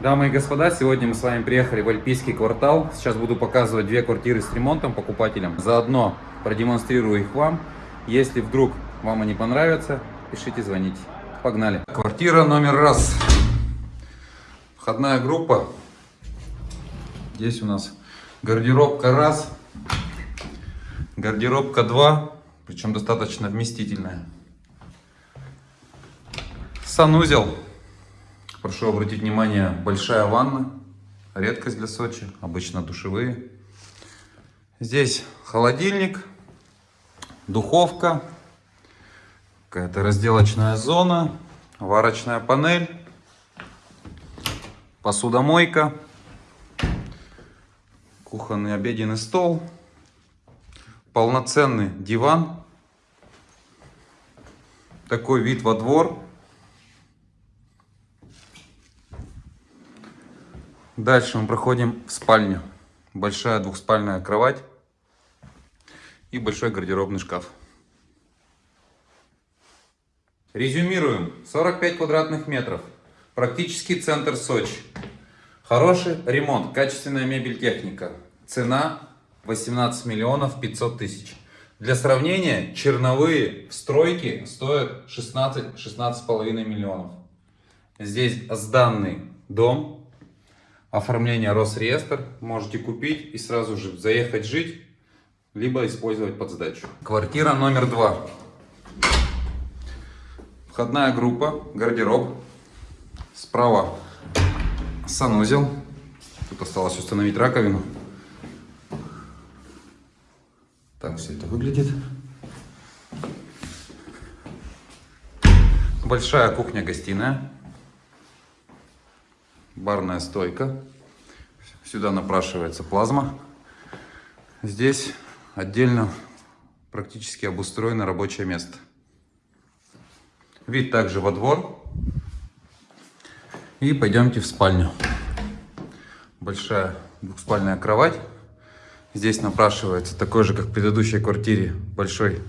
Дамы и господа, сегодня мы с вами приехали в Альпийский квартал. Сейчас буду показывать две квартиры с ремонтом покупателям. Заодно продемонстрирую их вам. Если вдруг вам они понравятся, пишите, звоните. Погнали. Квартира номер раз. Входная группа. Здесь у нас гардеробка раз, гардеробка два, причем достаточно вместительная. Санузел. Прошу обратить внимание, большая ванна. Редкость для Сочи, обычно душевые. Здесь холодильник, духовка, какая-то разделочная зона, варочная панель, посудомойка, кухонный обеденный стол, полноценный диван, такой вид во двор. Дальше мы проходим в спальню. Большая двухспальная кровать и большой гардеробный шкаф. Резюмируем. 45 квадратных метров. Практически центр Сочи. Хороший ремонт, качественная мебель, техника. Цена 18 миллионов 500 тысяч. Для сравнения, черновые стройки стоят 16-16,5 миллионов. Здесь сданный дом оформление Росреестр. Можете купить и сразу же заехать жить, либо использовать под сдачу. Квартира номер два. Входная группа, гардероб. Справа санузел. Тут осталось установить раковину. Так все это выглядит. Большая кухня-гостиная барная стойка. Сюда напрашивается плазма. Здесь отдельно практически обустроено рабочее место. Вид также во двор. И пойдемте в спальню. Большая двухспальная кровать. Здесь напрашивается такой же, как в предыдущей квартире, большой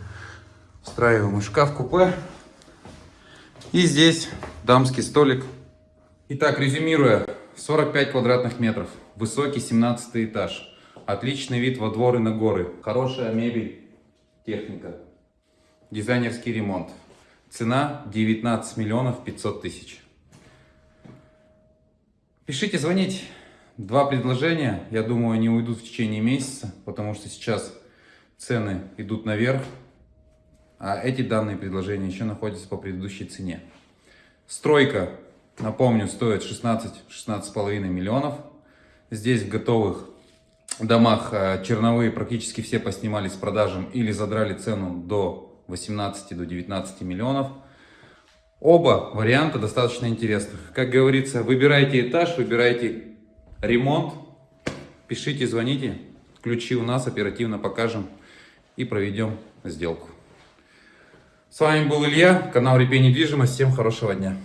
встраиваемый шкаф-купе. И здесь дамский столик Итак, резюмируя, 45 квадратных метров, высокий 17 этаж, отличный вид во двор и на горы, хорошая мебель, техника, дизайнерский ремонт. Цена 19 миллионов 500 тысяч. Пишите, звоните. Два предложения, я думаю, они уйдут в течение месяца, потому что сейчас цены идут наверх, а эти данные предложения еще находятся по предыдущей цене. Стройка Напомню, стоит 16-16,5 миллионов. Здесь в готовых домах э, черновые практически все поснимали с продажем или задрали цену до 18 до 19 миллионов. Оба варианта достаточно интересных. Как говорится, выбирайте этаж, выбирайте ремонт, пишите, звоните. Ключи у нас оперативно покажем и проведем сделку. С вами был Илья, канал Репей Недвижимость. Всем хорошего дня.